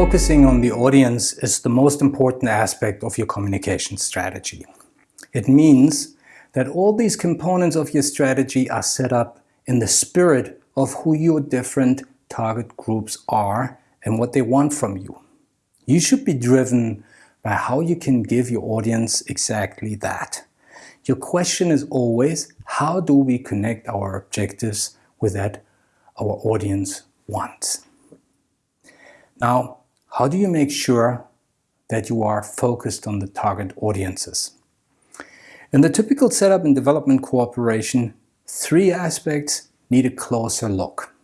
Focusing on the audience is the most important aspect of your communication strategy. It means that all these components of your strategy are set up in the spirit of who your different target groups are and what they want from you. You should be driven by how you can give your audience exactly that. Your question is always, how do we connect our objectives with that our audience wants? Now, how do you make sure that you are focused on the target audiences? In the typical setup and development cooperation, three aspects need a closer look.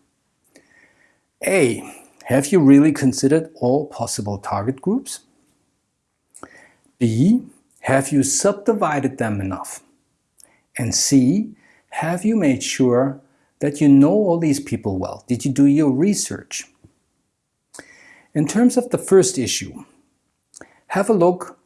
A. Have you really considered all possible target groups? B. Have you subdivided them enough? And C. Have you made sure that you know all these people well? Did you do your research? In terms of the first issue, have a look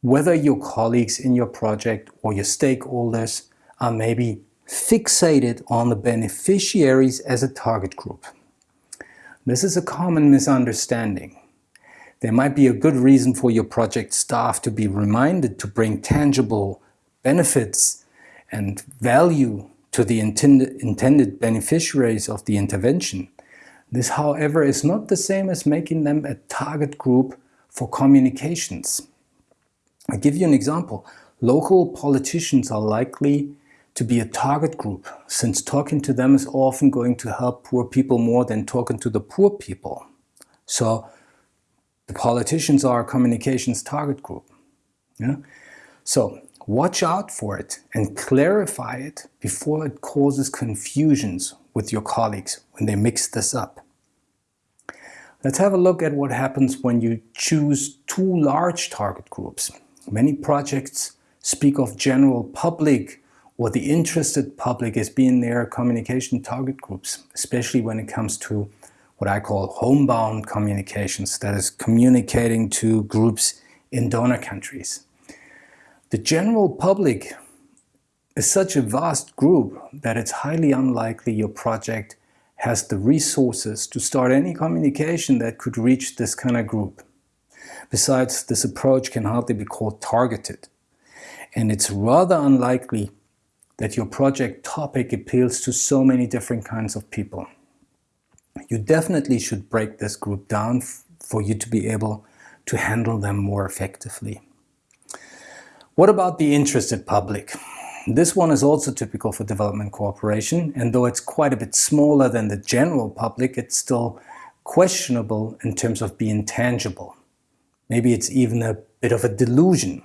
whether your colleagues in your project or your stakeholders are maybe fixated on the beneficiaries as a target group. This is a common misunderstanding. There might be a good reason for your project staff to be reminded to bring tangible benefits and value to the intended, beneficiaries of the intervention. This, however, is not the same as making them a target group for communications. I'll give you an example. Local politicians are likely to be a target group, since talking to them is often going to help poor people more than talking to the poor people. So the politicians are a communications target group. Yeah? So watch out for it and clarify it before it causes confusions with your colleagues when they mix this up. Let's have a look at what happens when you choose two large target groups. Many projects speak of general public or the interested public as being their communication target groups, especially when it comes to what I call homebound communications, that is communicating to groups in donor countries. The general public is such a vast group that it's highly unlikely your project has the resources to start any communication that could reach this kind of group. Besides, this approach can hardly be called targeted. And it's rather unlikely that your project topic appeals to so many different kinds of people. You definitely should break this group down for you to be able to handle them more effectively. What about the interested public? This one is also typical for development cooperation, and though it's quite a bit smaller than the general public, it's still questionable in terms of being tangible. Maybe it's even a bit of a delusion.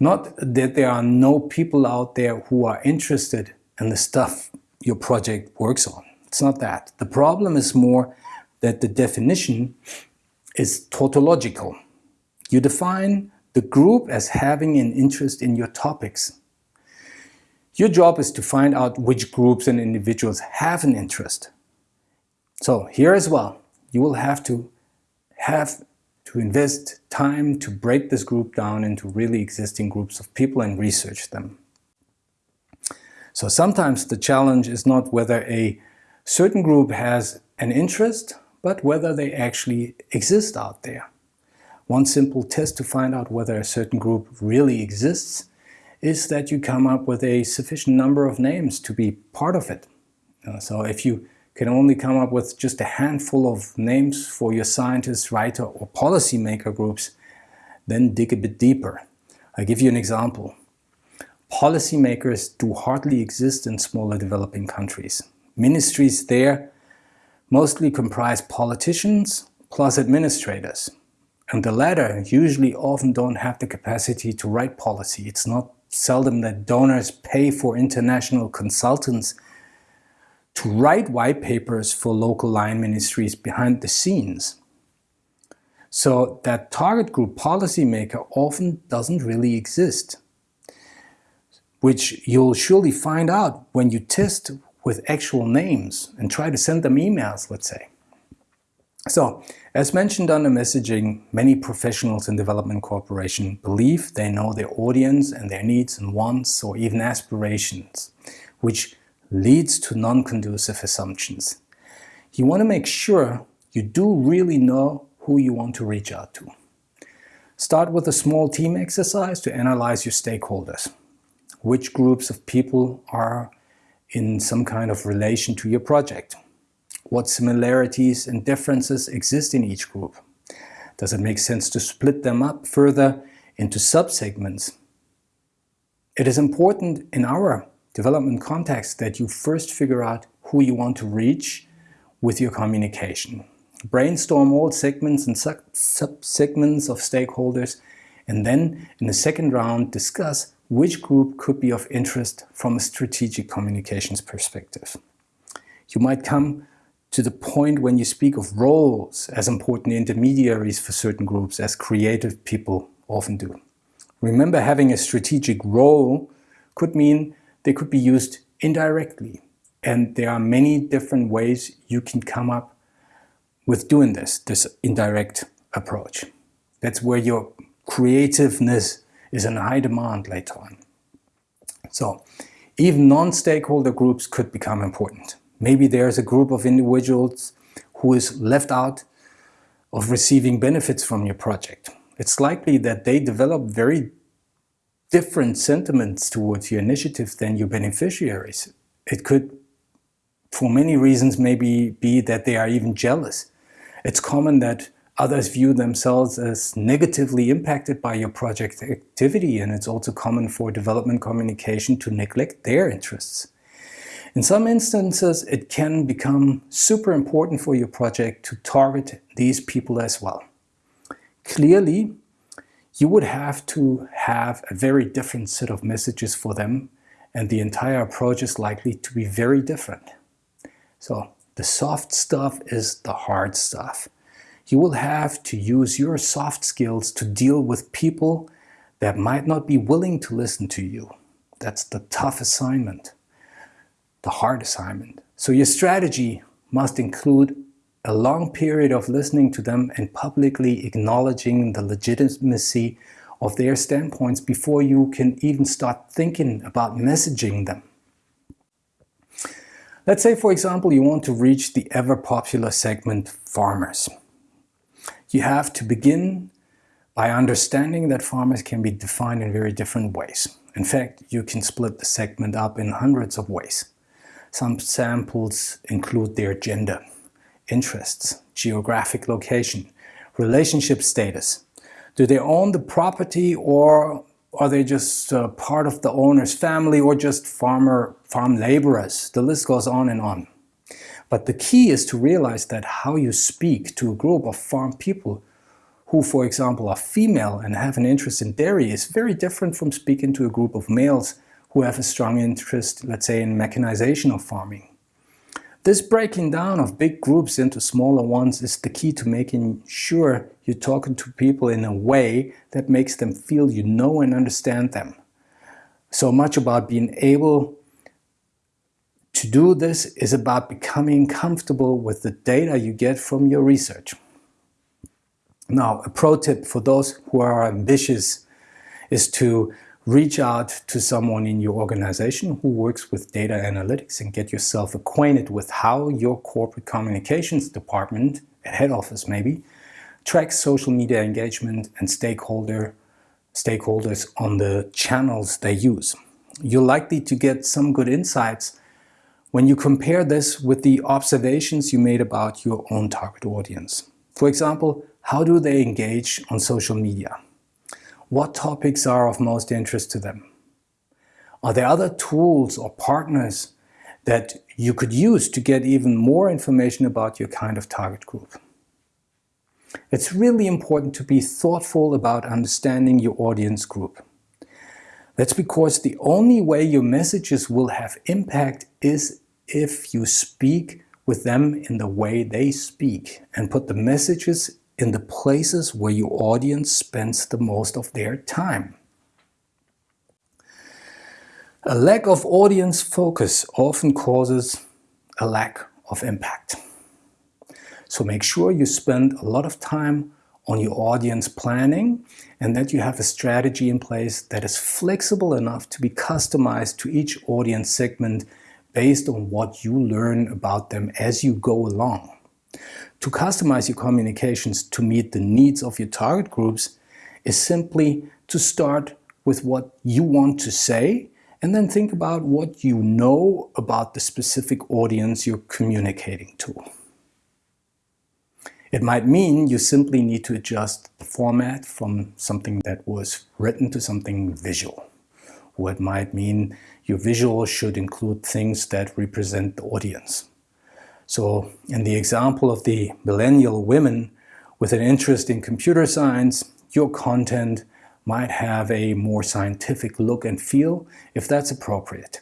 Not that there are no people out there who are interested in the stuff your project works on. It's not that. The problem is more that the definition is tautological. You define the group as having an interest in your topics. Your job is to find out which groups and individuals have an interest. So here as well, you will have to have to invest time to break this group down into really existing groups of people and research them. So sometimes the challenge is not whether a certain group has an interest, but whether they actually exist out there. One simple test to find out whether a certain group really exists is that you come up with a sufficient number of names to be part of it. Uh, so if you can only come up with just a handful of names for your scientist, writer or policymaker groups, then dig a bit deeper. I'll give you an example. Policymakers do hardly exist in smaller developing countries. Ministries there mostly comprise politicians plus administrators. And the latter usually often don't have the capacity to write policy. It's not seldom that donors pay for international consultants to write white papers for local line ministries behind the scenes. So that target group policymaker often doesn't really exist, which you'll surely find out when you test with actual names and try to send them emails, let's say. So, as mentioned under messaging, many professionals in development cooperation believe they know their audience and their needs and wants or even aspirations, which leads to non-conducive assumptions. You want to make sure you do really know who you want to reach out to. Start with a small team exercise to analyze your stakeholders. Which groups of people are in some kind of relation to your project? What similarities and differences exist in each group? Does it make sense to split them up further into subsegments? It is important in our development context that you first figure out who you want to reach with your communication. Brainstorm all segments and sub-segments of stakeholders and then in the second round discuss which group could be of interest from a strategic communications perspective. You might come to the point when you speak of roles as important intermediaries for certain groups as creative people often do. Remember having a strategic role could mean they could be used indirectly and there are many different ways you can come up with doing this, this indirect approach. That's where your creativeness is in high demand later on. So even non-stakeholder groups could become important. Maybe there's a group of individuals who is left out of receiving benefits from your project. It's likely that they develop very different sentiments towards your initiative than your beneficiaries. It could, for many reasons, maybe be that they are even jealous. It's common that Others view themselves as negatively impacted by your project activity and it's also common for development communication to neglect their interests. In some instances, it can become super important for your project to target these people as well. Clearly, you would have to have a very different set of messages for them and the entire approach is likely to be very different. So the soft stuff is the hard stuff you will have to use your soft skills to deal with people that might not be willing to listen to you. That's the tough assignment, the hard assignment. So your strategy must include a long period of listening to them and publicly acknowledging the legitimacy of their standpoints before you can even start thinking about messaging them. Let's say, for example, you want to reach the ever-popular segment farmers you have to begin by understanding that farmers can be defined in very different ways. In fact, you can split the segment up in hundreds of ways. Some samples include their gender, interests, geographic location, relationship status. Do they own the property or are they just uh, part of the owner's family or just farmer farm laborers? The list goes on and on. But the key is to realize that how you speak to a group of farm people who, for example, are female and have an interest in dairy is very different from speaking to a group of males who have a strong interest, let's say, in mechanization of farming. This breaking down of big groups into smaller ones is the key to making sure you're talking to people in a way that makes them feel you know and understand them. So much about being able to do this is about becoming comfortable with the data you get from your research. Now, a pro tip for those who are ambitious is to reach out to someone in your organization who works with data analytics and get yourself acquainted with how your corporate communications department, at head office maybe, tracks social media engagement and stakeholder stakeholders on the channels they use. You're likely to get some good insights when you compare this with the observations you made about your own target audience. For example, how do they engage on social media? What topics are of most interest to them? Are there other tools or partners that you could use to get even more information about your kind of target group? It's really important to be thoughtful about understanding your audience group. That's because the only way your messages will have impact is if you speak with them in the way they speak and put the messages in the places where your audience spends the most of their time. A lack of audience focus often causes a lack of impact. So make sure you spend a lot of time on your audience planning and that you have a strategy in place that is flexible enough to be customized to each audience segment based on what you learn about them as you go along. To customize your communications to meet the needs of your target groups is simply to start with what you want to say and then think about what you know about the specific audience you're communicating to. It might mean you simply need to adjust the format from something that was written to something visual. Or it might mean your visual should include things that represent the audience. So in the example of the millennial women with an interest in computer science, your content might have a more scientific look and feel if that's appropriate.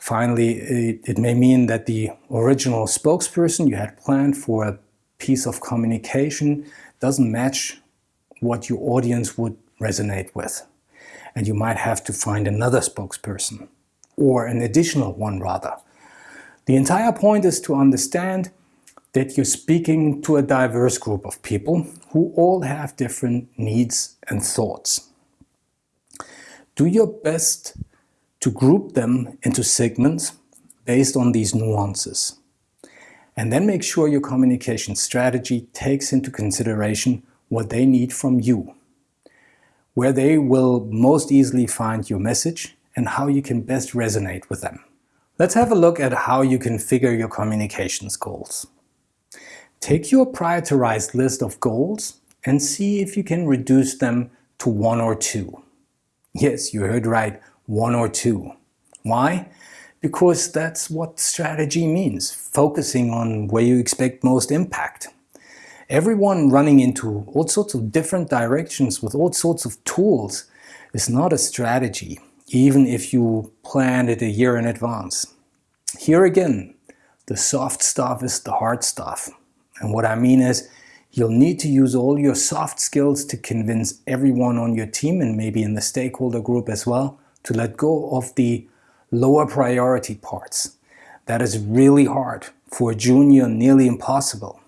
Finally, it, it, may mean that the original spokesperson you had planned for a piece of communication doesn't match what your audience would resonate with. And you might have to find another spokesperson, or an additional one rather. The entire point is to understand that you're speaking to a diverse group of people who all have different needs and thoughts. Do your best to group them into segments based on these nuances. And then make sure your communication strategy takes into consideration what they need from you, where they will most easily find your message and how you can best resonate with them. Let's have a look at how you configure your communications goals. Take your prioritized list of goals and see if you can reduce them to one or two. Yes, you heard right, one or two. Why? Because that's what strategy means, focusing on where you expect most impact. Everyone running into all sorts of different directions with all sorts of tools is not a strategy, even if you plan it a year in advance. Here again, the soft stuff is the hard stuff. And what I mean is, You'll need to use all your soft skills to convince everyone on your team and maybe in the stakeholder group as well to let go of the lower priority parts. That is really hard. For a junior, nearly impossible.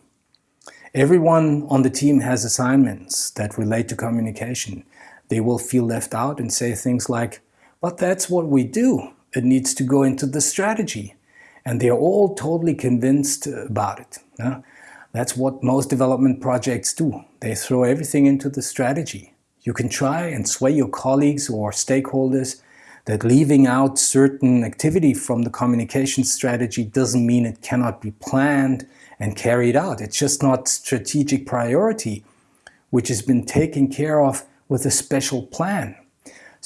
Everyone on the team has assignments that relate to communication. They will feel left out and say things like, but that's what we do. It needs to go into the strategy. And they're all totally convinced about it. Yeah? That's what most development projects do. They throw everything into the strategy. You can try and sway your colleagues or stakeholders that leaving out certain activity from the communication strategy doesn't mean it cannot be planned and carried out. It's just not strategic priority, which has been taken care of with a special plan.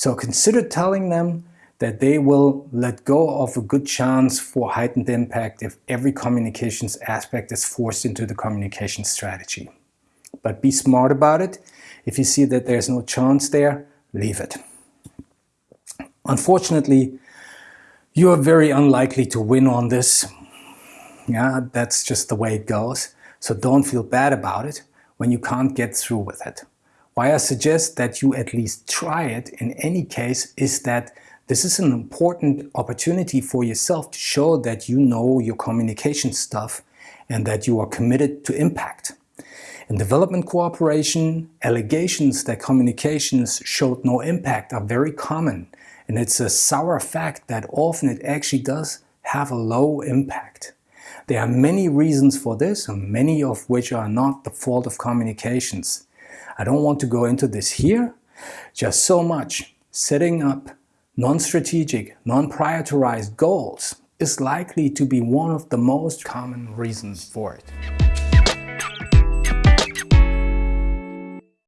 So consider telling them that they will let go of a good chance for heightened impact if every communications aspect is forced into the communication strategy. But be smart about it. If you see that there's no chance there, leave it. Unfortunately, you are very unlikely to win on this. Yeah, that's just the way it goes. So don't feel bad about it when you can't get through with it. Why I suggest that you at least try it in any case is that this is an important opportunity for yourself to show that you know your communication stuff and that you are committed to impact. In development cooperation, allegations that communications showed no impact are very common and it's a sour fact that often it actually does have a low impact. There are many reasons for this, many of which are not the fault of communications. I don't want to go into this here, just so much. Setting up non-strategic, non-prioritized goals is likely to be one of the most common reasons for it.